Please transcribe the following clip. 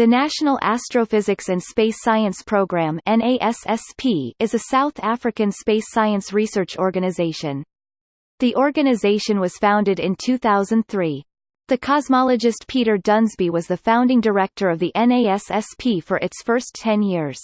The National Astrophysics and Space Science Programme is a South African space science research organization. The organization was founded in 2003. The cosmologist Peter Dunsby was the founding director of the NASSP for its first 10 years.